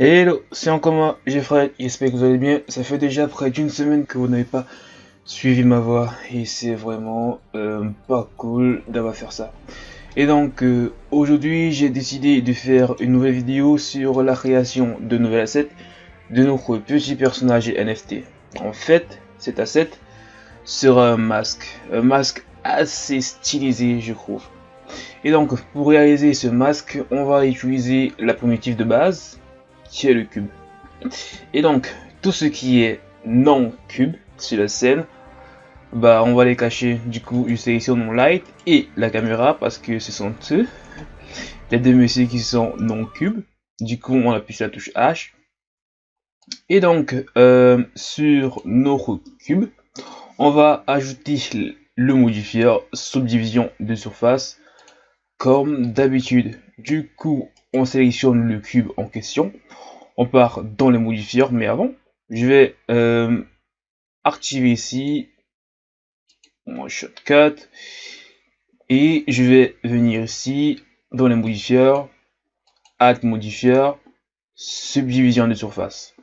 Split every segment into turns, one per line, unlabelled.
Hello, c'est encore moi, Jeffrey, j'espère que vous allez bien. Ça fait déjà près d'une semaine que vous n'avez pas suivi ma voix et c'est vraiment euh, pas cool d'avoir fait ça. Et donc euh, aujourd'hui j'ai décidé de faire une nouvelle vidéo sur la création de nouveaux assets de notre petit personnage NFT. En fait, cet asset sera un masque, un masque assez stylisé je trouve. Et donc pour réaliser ce masque, on va utiliser la primitive de base qui est le cube. Et donc, tout ce qui est non cube sur la scène, bah on va les cacher. Du coup, je sélectionne mon light et la caméra parce que ce sont eux, les deux messieurs qui sont non cube. Du coup, on appuie sur la touche H. Et donc, euh, sur notre cube, on va ajouter le modifier subdivision de surface comme d'habitude. Du coup, on sélectionne le cube en question. On part dans les modifiers, mais avant, je vais euh, activer ici mon shortcut. Et je vais venir ici dans les modifiers, add modifier, subdivision de surface.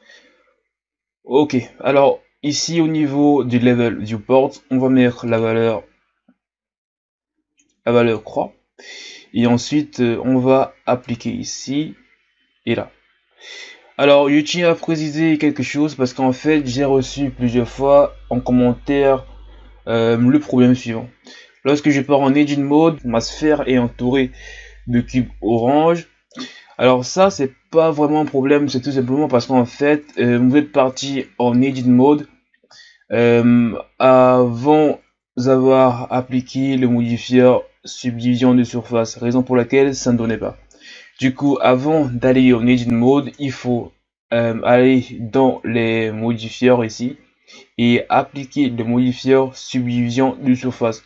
Ok, alors ici au niveau du level viewport, on va mettre la valeur la valeur croix. Et ensuite euh, on va appliquer ici et là. Alors, je tiens à préciser quelque chose parce qu'en fait, j'ai reçu plusieurs fois en commentaire euh, le problème suivant. Lorsque je pars en Edit Mode, ma sphère est entourée de cubes orange. Alors ça, c'est pas vraiment un problème, c'est tout simplement parce qu'en fait, euh, vous êtes parti en Edit Mode euh, avant d'avoir appliqué le modifier subdivision de surface, raison pour laquelle ça ne donnait pas. Du coup, avant d'aller en Edit Mode, il faut euh, aller dans les modifiers ici et appliquer le modifier subdivision de surface.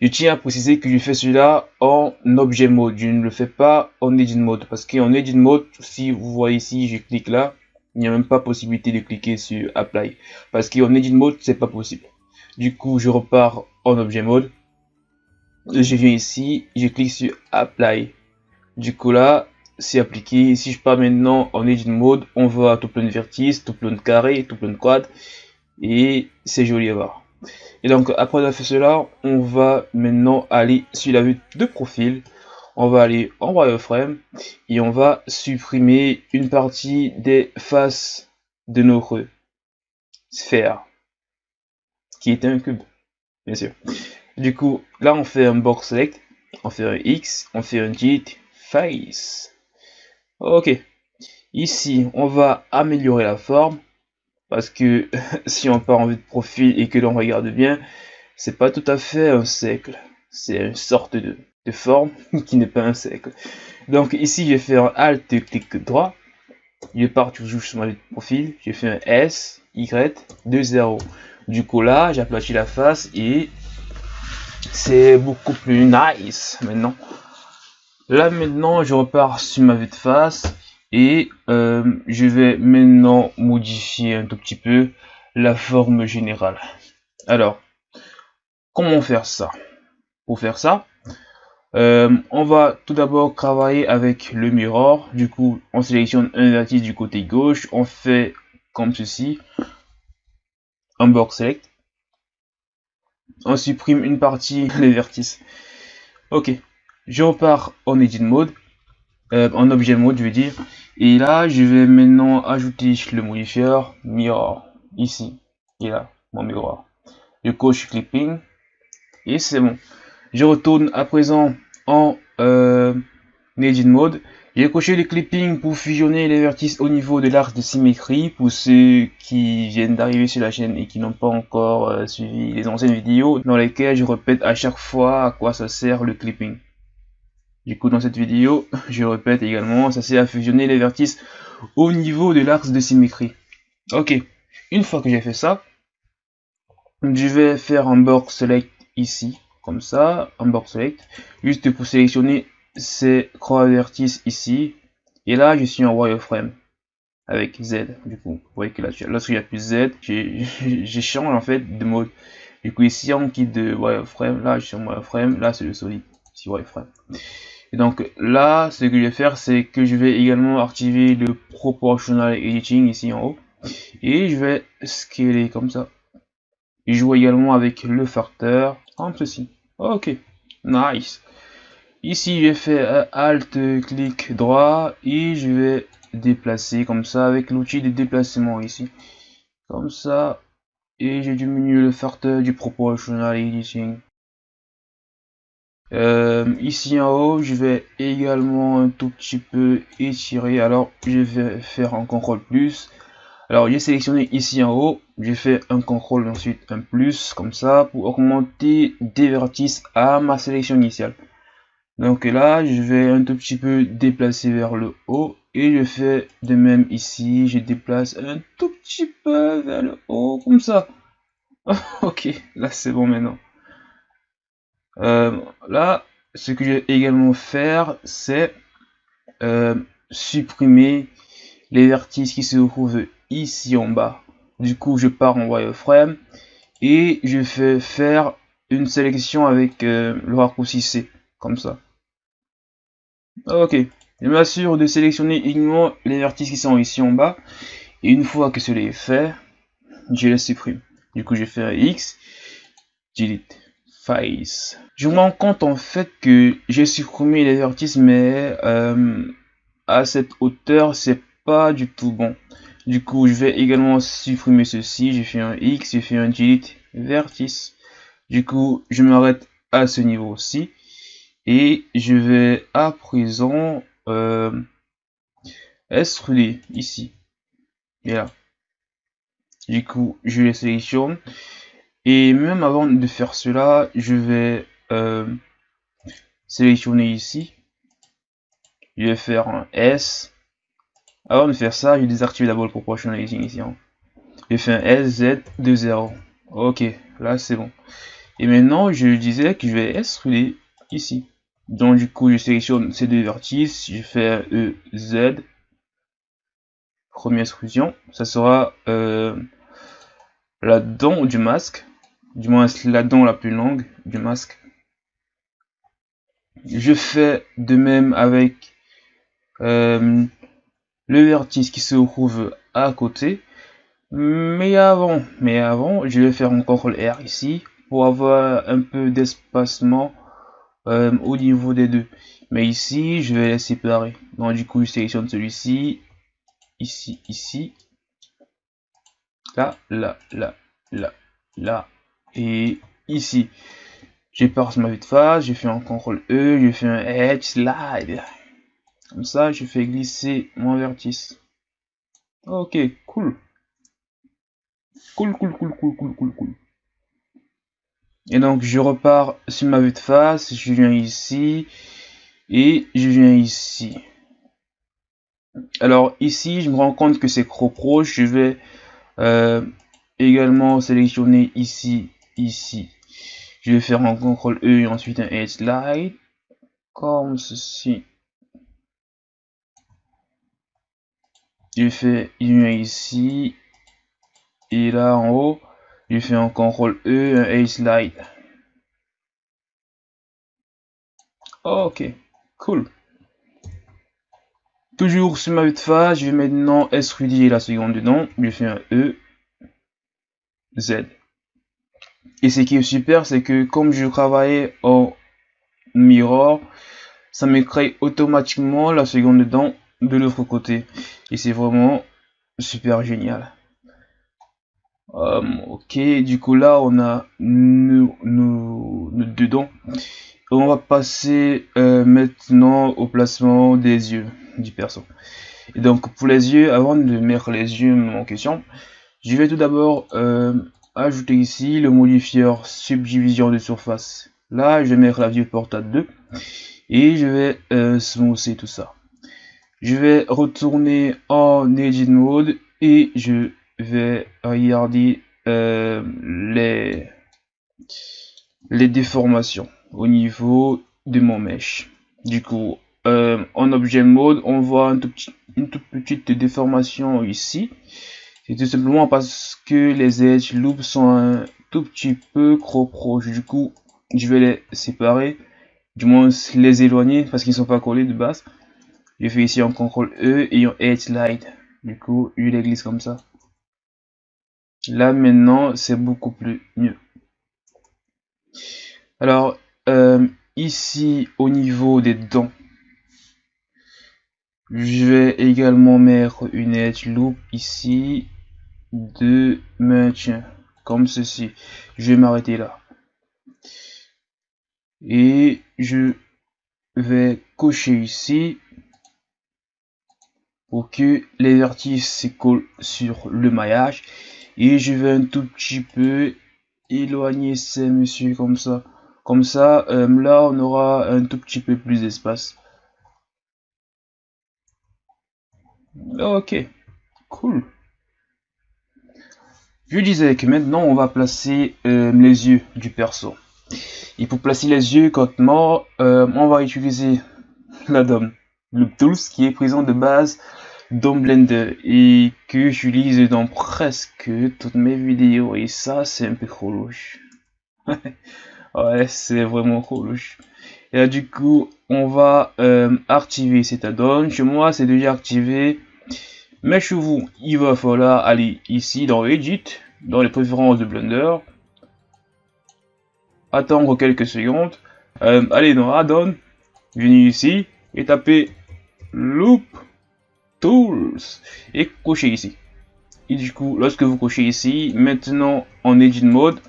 Je tiens à préciser que je fais cela en objet mode, je ne le fais pas en edit mode parce qu'en edit mode, si vous voyez ici, je clique là, il n'y a même pas possibilité de cliquer sur apply parce qu'en edit mode, c'est pas possible. Du coup, je repars en objet mode, je viens ici, je clique sur apply. Du coup là, c'est appliqué. Si je pars maintenant en edit mode, on voit tout plein de vertices, tout plein de carrés, tout plein de quads. Et c'est joli à voir. Et donc après avoir fait cela, on va maintenant aller sur la vue de profil. On va aller en wireframe et on va supprimer une partie des faces de notre sphère qui était un cube, bien sûr. Du coup, là on fait un box select, on fait un X, on fait un JIT face. Ok. Ici, on va améliorer la forme. Parce que si on part en vue de profil et que l'on regarde bien, c'est pas tout à fait un cercle. C'est une sorte de, forme qui n'est pas un cercle. Donc ici, je vais un Alt, clic droit. Je pars toujours sur ma vue de profil. Je fais un S, Y, 2, 0. Du coup là, j'aplatis la face et c'est beaucoup plus nice maintenant. Là maintenant, je repars sur ma vue de face et euh, je vais maintenant modifier un tout petit peu la forme générale. Alors, comment faire ça? Pour faire ça, euh, on va tout d'abord travailler avec le mirror. Du coup, on sélectionne un vertice du côté gauche. On fait comme ceci. Un box select. On supprime une partie des vertices. Ok je repars en edit mode, euh, en objet mode je veux dire, et là je vais maintenant ajouter le modifier mirror, ici, et là, mon miroir. Je coche clipping, et c'est bon. Je retourne à présent en euh, edit mode, j'ai coché le clipping pour fusionner les vertices au niveau de l'arc de symétrie pour ceux qui viennent d'arriver sur la chaîne et qui n'ont pas encore euh, suivi les anciennes vidéos dans lesquelles je répète à chaque fois à quoi ça sert le clipping. Du coup, dans cette vidéo, je répète également, ça c'est à fusionner les vertices au niveau de l'axe de symétrie. Ok, une fois que j'ai fait ça, je vais faire un box select ici, comme ça, un box select, juste pour sélectionner ces croix vertices ici. Et là, je suis en wireframe avec Z, du coup. Vous voyez que là, lorsqu'il n'y a plus Z, j'ai changé en fait de mode. Du coup, ici, on quitte de wireframe, là, je suis en wireframe, là, c'est le solide, ici wireframe. Et donc là, ce que je vais faire, c'est que je vais également activer le Proportional Editing ici en haut. Et je vais scaler comme ça. Je joue également avec le facteur, comme ceci. Ok, nice. Ici, je fais Alt, clic droit et je vais déplacer comme ça avec l'outil de déplacement ici. Comme ça. Et j'ai diminué le facteur du Proportional Editing. Euh, ici en haut, je vais également un tout petit peu étirer. Alors, je vais faire un contrôle plus. Alors, j'ai sélectionné ici en haut. J'ai fait un contrôle ensuite un plus comme ça pour augmenter des vertices à ma sélection initiale. Donc là, je vais un tout petit peu déplacer vers le haut et je fais de même ici. Je déplace un tout petit peu vers le haut comme ça. ok, là c'est bon maintenant. Euh, là, ce que je vais également faire, c'est euh, supprimer les vertices qui se trouvent ici en bas. Du coup, je pars en wireframe et je fais faire une sélection avec euh, le raccourci C, comme ça. Ok, je m'assure de sélectionner uniquement les vertices qui sont ici en bas. Et une fois que cela est fait, je les supprime. Du coup, je fais X, delete face. Je me rends compte en fait que j'ai supprimé les vertices, mais euh, à cette hauteur, c'est pas du tout bon. Du coup, je vais également supprimer ceci. J'ai fait un X, j'ai fait un delete vertice. Du coup, je m'arrête à ce niveau-ci. Et je vais à présent euh, ici. Et là. Du coup, je les sélectionne. Et même avant de faire cela, je vais euh, sélectionner ici. Je vais faire un S. Avant de faire ça, je désactive d'abord le proportionalizing ici. Hein. Je fais un S, Z, 2, 0. Ok, là c'est bon. Et maintenant, je disais que je vais extruder ici. Donc du coup, je sélectionne ces deux vertices, je fais E, Z. Première extrusion. Ça sera euh, la dent du masque du moins la dent la plus longue du masque. Je fais de même avec euh, le vertice qui se trouve à côté. Mais avant, mais avant, je vais faire un CTRL R ici pour avoir un peu d'espacement euh, au niveau des deux. Mais ici, je vais les séparer. Donc du coup, je sélectionne celui-ci, ici, ici, là, là, là, là, là, et ici, je sur ma vue de face, je fais un CTRL E, je fais un Edge Slide. Comme ça, je fais glisser mon vertice. Ok, cool. Cool, cool, cool, cool, cool, cool, cool. Et donc, je repars sur ma vue de face, je viens ici, et je viens ici. Alors, ici, je me rends compte que c'est trop proche, je vais euh, également sélectionner ici ici. Je vais faire un CTRL E et ensuite un Edge Slide. Comme ceci. Je fais une ici. Et là en haut, je fais un CTRL E, un Edge Slide. Ok, cool. Toujours sur ma vue de face, je vais maintenant extruder la seconde dedans. Je fais un E, Z. Et ce qui est super, c'est que comme je travaillais en mirror, ça me crée automatiquement la seconde dent de l'autre côté. Et c'est vraiment super génial. Euh, ok, du coup là on a nos, deux dents. On va passer euh, maintenant au placement des yeux du perso. Et donc pour les yeux, avant de mettre les yeux en question, je vais tout d'abord euh, ajouter ici le modifier subdivision de surface. Là, je vais mettre la viewport à 2 et je vais euh, smoother tout ça. Je vais retourner en edit mode et je vais regarder euh, les, les déformations au niveau de mon mesh. Du coup, euh, en objet mode, on voit une toute petite déformation ici. Tout simplement parce que les edge loops sont un tout petit peu trop proches. Du coup, je vais les séparer du moins les éloigner parce qu'ils ne sont pas collés de base. Je fais ici un CTRL E et un Edge Light. Du coup, je les glisse comme ça. Là maintenant, c'est beaucoup plus mieux. Alors, euh, ici au niveau des dents, je vais également mettre une edge loop ici de maintien comme ceci. Je vais m'arrêter là. Et je vais cocher ici pour que les vertices se sur le maillage. Et je vais un tout petit peu éloigner ces messieurs comme ça. Comme ça, euh, là, on aura un tout petit peu plus d'espace. Ok, cool. Je disais que maintenant on va placer euh, les yeux du perso. Et pour placer les yeux correctement, euh, on va utiliser la DOM, le Tools qui est présent de base dans Blender et que j'utilise dans presque toutes mes vidéos. Et ça, c'est un peu trop louche. ouais, c'est vraiment trop louche. Et là, du coup, on va euh, activer cet add-on. Chez moi, c'est déjà activé. Mais chez vous, il va falloir aller ici dans Edit, dans les préférences de Blender, attendre quelques secondes, euh, aller dans Add-on, venir ici et taper Loop Tools et cocher ici. Et du coup, lorsque vous cochez ici, maintenant en Edit Mode,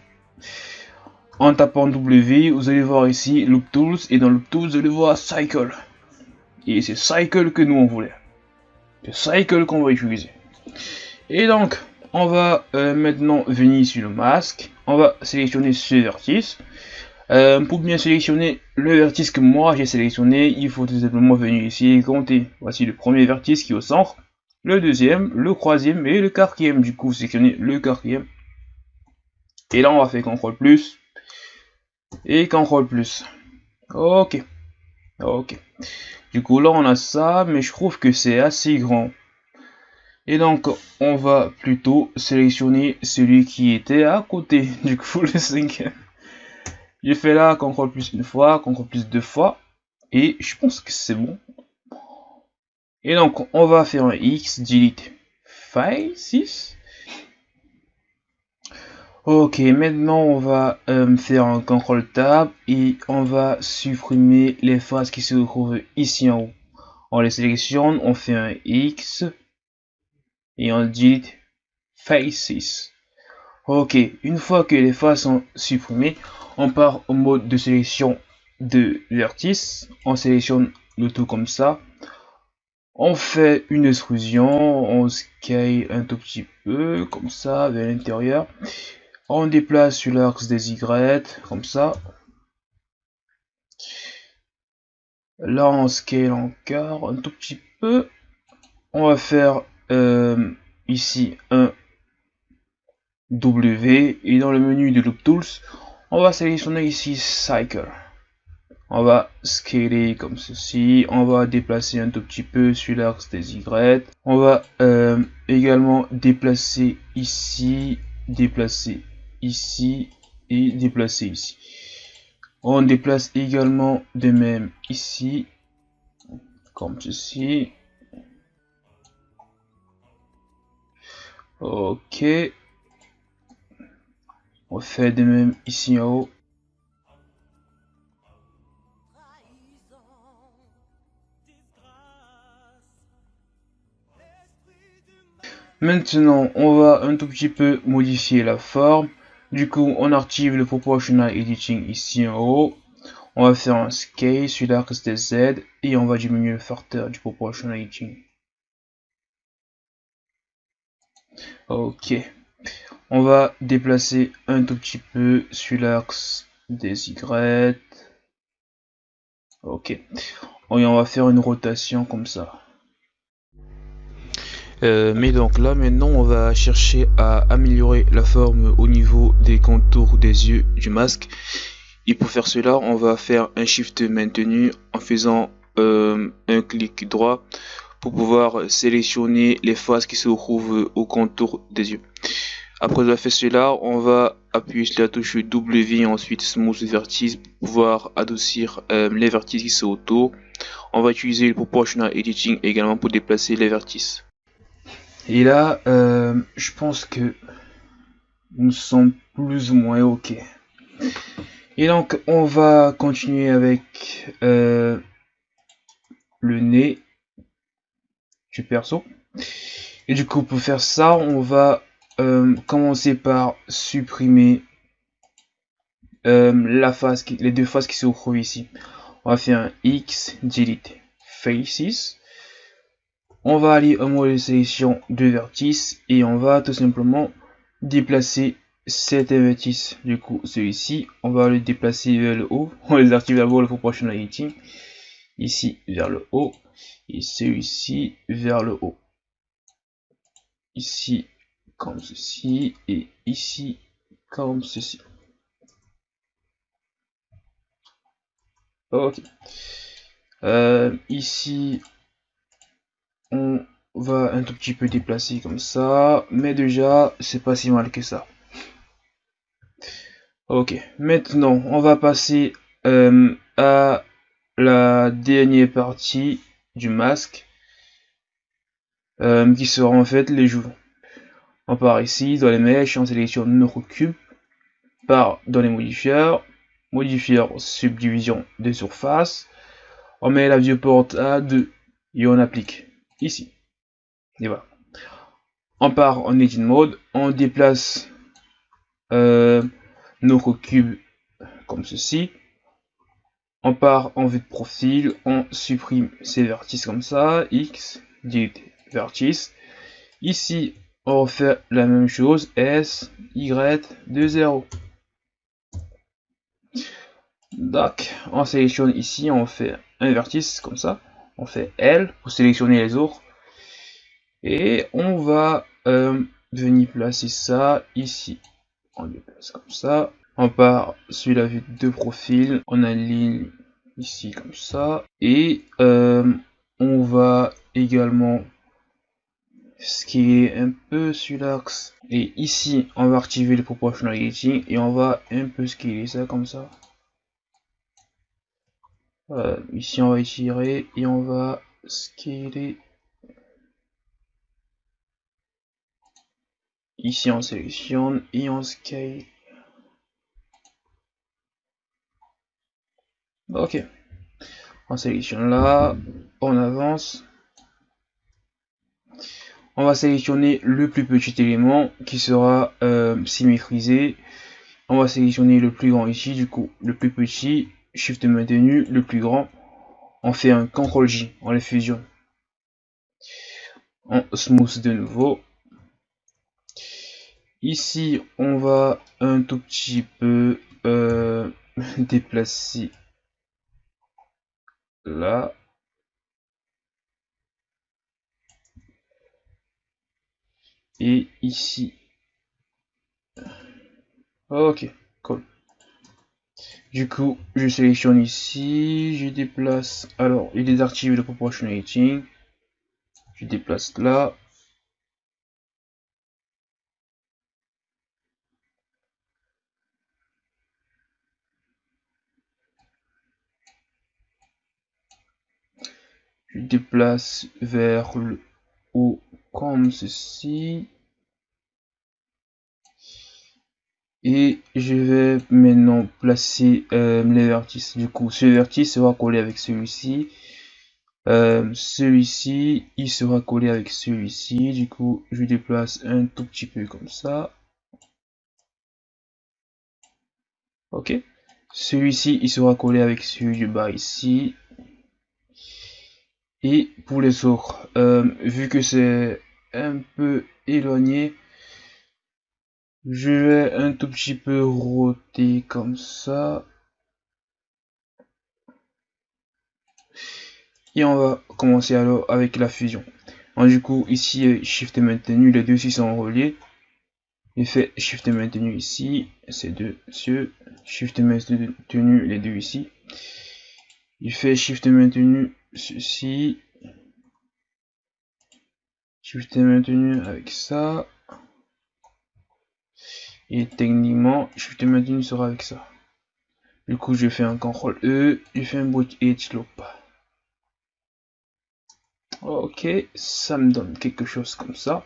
en tapant W, vous allez voir ici Loop Tools et dans Loop Tools, vous allez voir Cycle. Et c'est Cycle que nous on voulait cycle qu'on va utiliser. Et donc, on va euh, maintenant venir sur le masque. On va sélectionner ce vertice. Euh, pour bien sélectionner le vertice que moi j'ai sélectionné, il faut tout simplement venir ici et compter. Voici le premier vertice qui est au centre, le deuxième, le troisième et le quatrième. Du coup, sélectionner le quatrième. Et là, on va faire CTRL plus et CTRL plus. Ok. Ok. Du coup, là, on a ça, mais je trouve que c'est assez grand. Et donc, on va plutôt sélectionner celui qui était à côté. Du coup, le cinquième. J'ai fait là CTRL plus une fois, CTRL plus deux fois. Et je pense que c'est bon. Et donc, on va faire un X, delete file 6. Ok, maintenant on va euh, faire un CTRL Tab et on va supprimer les faces qui se trouvent ici en haut. On les sélectionne, on fait un X et on dit Faces. Ok, une fois que les faces sont supprimées, on part au mode de sélection de vertice. On sélectionne le tout comme ça. On fait une extrusion, on scale un tout petit peu comme ça vers l'intérieur on déplace sur l'axe des Y, comme ça. Là, on scale encore un tout petit peu. On va faire euh, ici un W et dans le menu de Loop Tools, on va sélectionner ici Cycle. On va scaler comme ceci. On va déplacer un tout petit peu sur l'axe des Y. On va euh, également déplacer ici, déplacer ici et déplacer ici. On déplace également de même ici, comme ceci. Ok. On fait de même ici en haut. Maintenant, on va un tout petit peu modifier la forme. Du coup, on active le Proportional Editing ici en haut. On va faire un scale sur l'axe des Z et on va diminuer le facteur du Proportional Editing. Ok. On va déplacer un tout petit peu sur l'axe des Y. Ok. Et on va faire une rotation comme ça. Euh, mais donc là maintenant on va chercher à améliorer la forme au niveau des contours des yeux du masque et pour faire cela on va faire un shift maintenu en faisant euh, un clic droit pour pouvoir sélectionner les faces qui se trouvent au contour des yeux après avoir fait cela on va appuyer sur la touche W et ensuite Smooth Vertice pour pouvoir adoucir euh, les vertices qui sont autour. On va utiliser le Proportional Editing également pour déplacer les vertices. Et là, euh, je pense que nous sommes plus ou moins OK. Et donc, on va continuer avec euh, le nez du perso. Et du coup, pour faire ça, on va euh, commencer par supprimer la face, les deux faces qui se retrouvent ici. On va faire un X, delete faces. On va aller au mode de sélection de vertice et on va tout simplement déplacer cet vertice. Du coup, celui-ci, on va le déplacer vers le haut. On les active d'abord le proportionality. Ici vers le haut et celui-ci vers le haut. Ici comme ceci et ici comme ceci. Ok. Euh, ici, on va un tout petit peu déplacer comme ça, mais déjà, c'est pas si mal que ça. Ok, maintenant, on va passer euh, à la dernière partie du masque, euh, qui sera en fait les joues. On part ici, dans les mèches, on sélectionne notre cube, part dans les modifieurs, modifieur subdivision de surface, on met la viewport à 2 et on applique ici. Et voilà. On part en edit mode, on déplace euh, notre cube comme ceci. On part en vue de profil, on supprime ces vertices comme ça, X, delete vertice. Ici, on fait la même chose, S, Y, 2, 0. Donc, on sélectionne ici, on fait un vertice comme ça. On fait L pour sélectionner les autres. Et on va euh, venir placer ça ici. On le place comme ça. On part sur la vue de profil. On aligne ici comme ça. Et euh, on va également ce un peu sur l'axe. Et ici, on va activer le proportional editing et on va un peu scaler ça comme ça. Euh, ici, on va étirer et on va scaler. Ici, on sélectionne et on scale. Ok. On sélectionne là, on avance on va sélectionner le plus petit élément qui sera euh, symétrisé. On va sélectionner le plus grand ici, du coup le plus petit, shift maintenu, le plus grand. On fait un CTRL J, on les fusionne. On smooth de nouveau. Ici, on va un tout petit peu euh, déplacer là. et ici. Ok, cool. Du coup, je sélectionne ici, je déplace. Alors, il désactive le proportionality. Je déplace là. Je déplace vers le haut comme ceci. Et je vais maintenant placer euh, les vertices. Du coup, ce vertice sera collé avec celui-ci. Euh, celui-ci, il sera collé avec celui-ci. Du coup, je déplace un tout petit peu comme ça. Ok. Celui-ci, il sera collé avec celui du bas ici. Et pour les autres, euh, vu que c'est un peu éloigné, je vais un tout petit peu roter comme ça. Et on va commencer alors avec la fusion. du coup, ici, Shift maintenu, les deux ici sont reliés. Il fait Shift maintenu ici, ces deux cieux. Shift maintenu, les deux ici. Il fait Shift maintenu ceci. Shift maintenu avec ça. Et techniquement, Shift maintenu sera avec ça. Du coup, je fais un CTRL E, je fais un bridge edge loop. Ok, ça me donne quelque chose comme ça.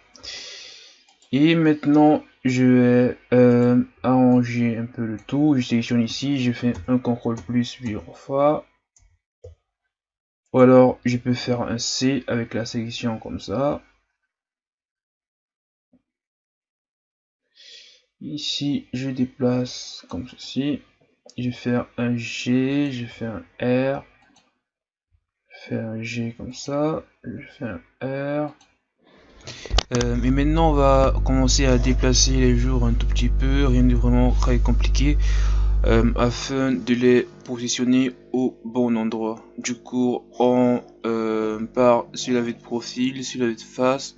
Et maintenant, je vais euh, arranger un peu le tout. Je sélectionne ici, je fais un CTRL plus plusieurs fois. Ou alors, je peux faire un C avec la sélection comme ça. Ici, je déplace comme ceci. Je vais faire un G, je fais un R. Je fais un G comme ça. Je fais un R. Euh, et maintenant on va commencer à déplacer les jours un tout petit peu, rien de vraiment très compliqué, euh, afin de les positionner au bon endroit. Du coup on euh, part sur la vue de profil, sur la vue de face,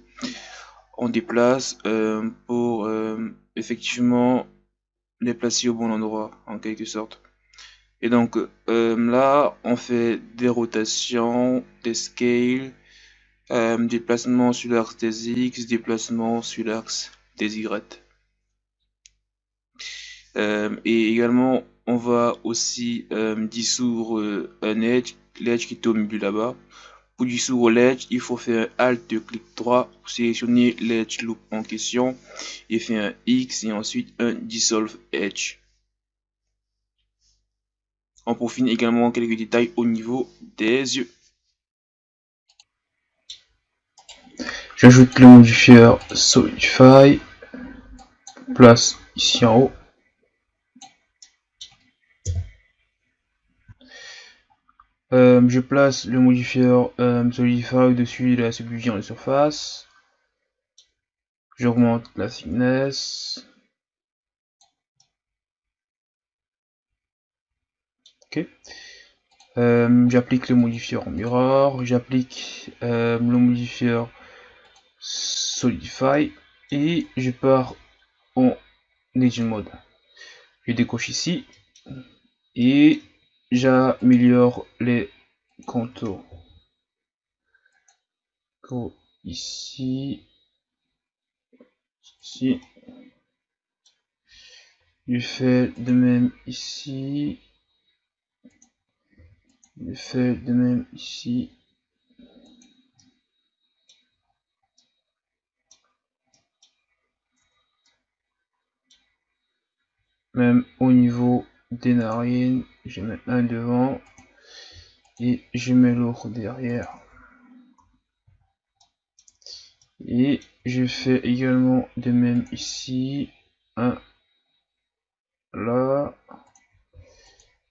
on déplace pour effectivement les placer au bon endroit en quelque sorte. Et donc là on fait des rotations, des scales, euh, déplacement sur l'axe des X, déplacement sur l'axe des Y. Euh, et également, on va aussi euh, dissoudre un edge, l'edge qui est au là-bas. Pour dissoudre l'edge, il faut faire un Alt, clic droit pour sélectionner l'edge loop en question et faire un X et ensuite un Dissolve Edge. On profite également quelques détails au niveau des yeux. J'ajoute le modifier Solidify, place ici en haut. Euh, je place le modifier euh, Solidify au-dessus de la subdivision de surface. J'augmente la thickness. Ok. Euh, j'applique le modifier mirror, j'applique le modifier Solidify et je pars en Legend Mode. Je décoche ici et j'améliore les contours. ici, ici. Je fais de même ici. Je fais de même ici. même au niveau des narines je mets un devant et je mets l'autre derrière. Et je fais également de même ici un là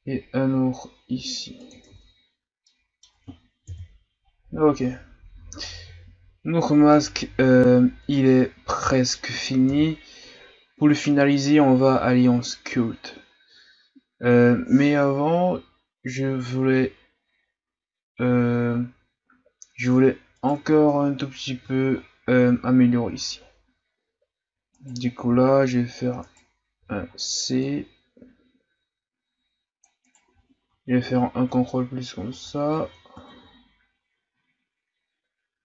et un autre ici. Ok. Notre masque euh, il est presque fini. Pour le finaliser, on va aller en. Euh, mais avant, je voulais, euh, je voulais encore un tout petit peu euh, améliorer ici. Du coup là, je vais faire un C. Je vais faire un contrôle plus comme ça.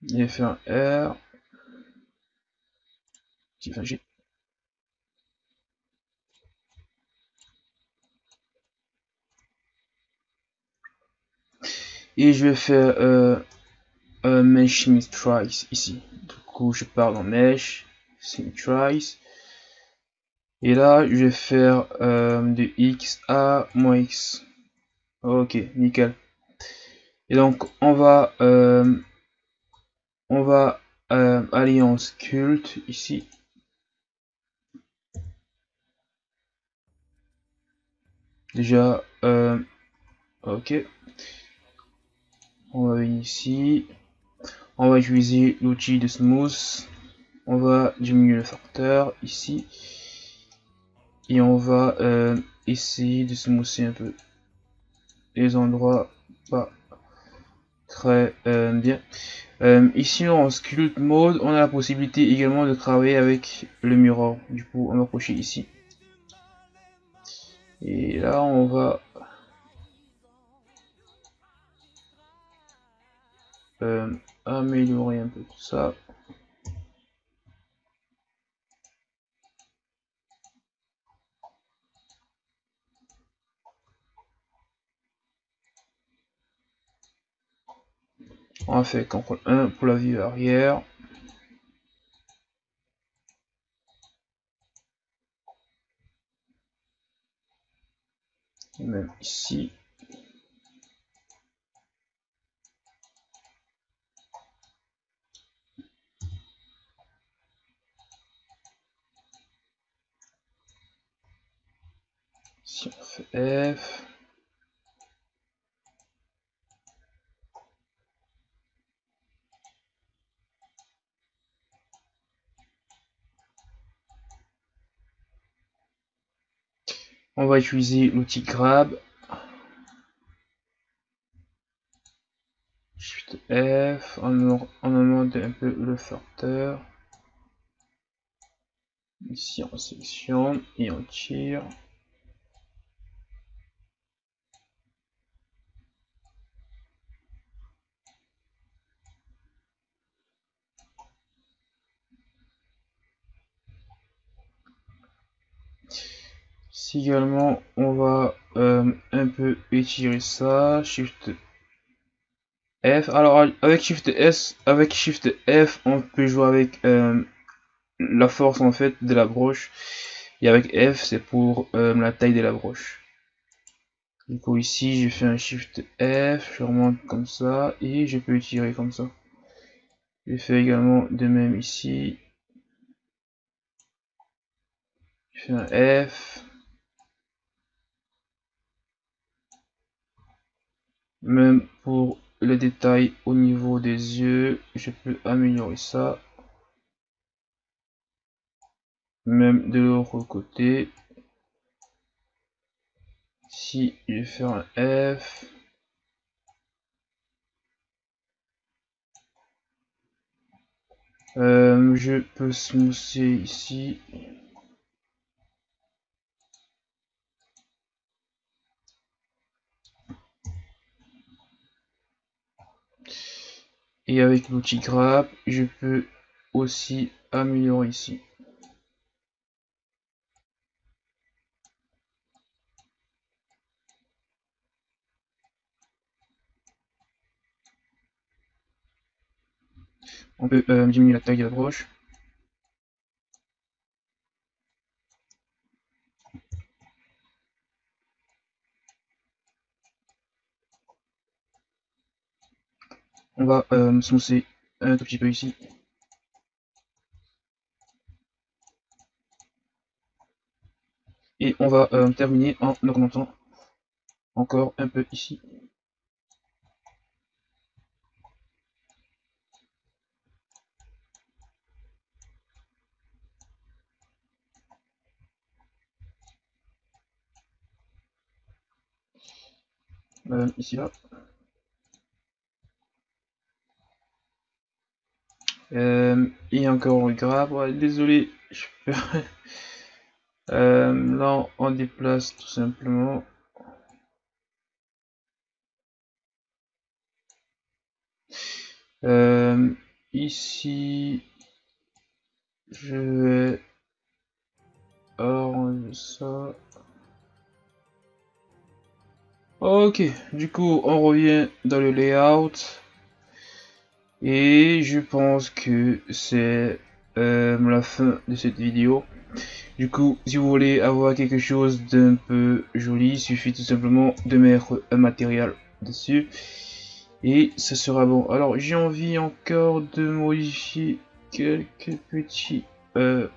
Je vais faire un R. Enfin, et je vais faire euh, un symmetrize ici. Du coup je pars dans mesh symmetrize et là je vais faire euh, de x à moins x. Ok nickel. Et donc on va euh, on va euh, en sculpt ici. Déjà euh, ok on va venir ici. On va utiliser l'outil de smooth. On va diminuer le facteur ici. Et on va euh, essayer de smoother un peu les endroits pas très euh, bien. Euh, ici en sculpt mode on a la possibilité également de travailler avec le mirror du coup on va approcher ici. Et là on va euh, améliorer un peu tout ça. On va faire CTRL 1 pour la vue arrière. Et même ici. On va utiliser l'outil grab. Shift F, on, augmente un peu le facteur. Ici on sélectionne et on tire. Également on va euh, un peu étirer ça shift F. Alors avec shift S avec shift F on peut jouer avec euh, la force en fait de la broche. Et avec F c'est pour euh, la taille de la broche. Du coup ici je fais un shift F je remonte comme ça et je peux étirer comme ça. Je fais également de même ici. Je fais un F Même pour les détails au niveau des yeux, je peux améliorer ça. Même de l'autre côté. Si je faire un F. Euh, je peux smousser ici. Et avec l'outil grab, je peux aussi améliorer ici. On peut euh, diminuer la taille de la broche. On va euh, smousser un tout petit peu ici. Et on va euh, terminer en augmentant encore un peu ici. Euh, ici là. Euh, et encore grave, désolé, je peux... euh, là on déplace tout simplement. Euh, ici, je vais arranger ça. Ok, du coup on revient dans le layout. Et je pense que c'est euh, la fin de cette vidéo. Du coup, si vous voulez avoir quelque chose d'un peu joli, il suffit tout simplement de mettre un matériel dessus. Et ce sera bon. Alors, j'ai envie encore de modifier quelques petits... Euh,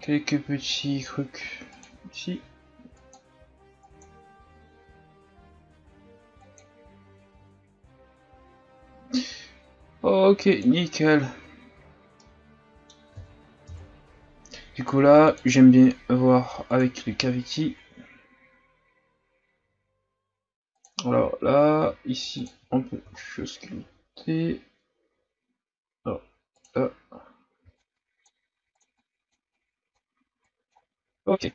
quelques petits trucs ici. Ok, nickel. Du coup là, j'aime bien voir avec le cavity. Alors là, ici, on peut sculpter. Alors, là. Ok.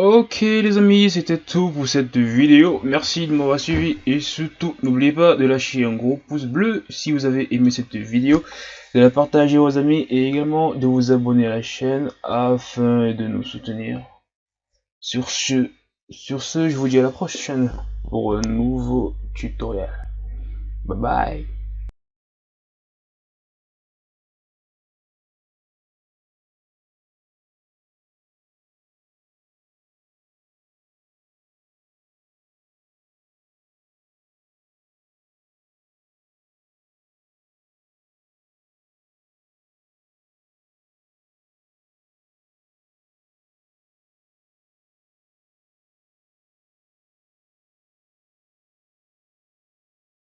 Ok les amis, c'était tout pour cette vidéo. Merci de m'avoir suivi et surtout n'oubliez pas de lâcher un gros pouce bleu si vous avez aimé cette vidéo, de la partager aux amis et également de vous abonner à la chaîne afin de nous soutenir. Sur ce, Sur ce, je vous dis à la prochaine pour un nouveau tutoriel. Bye bye.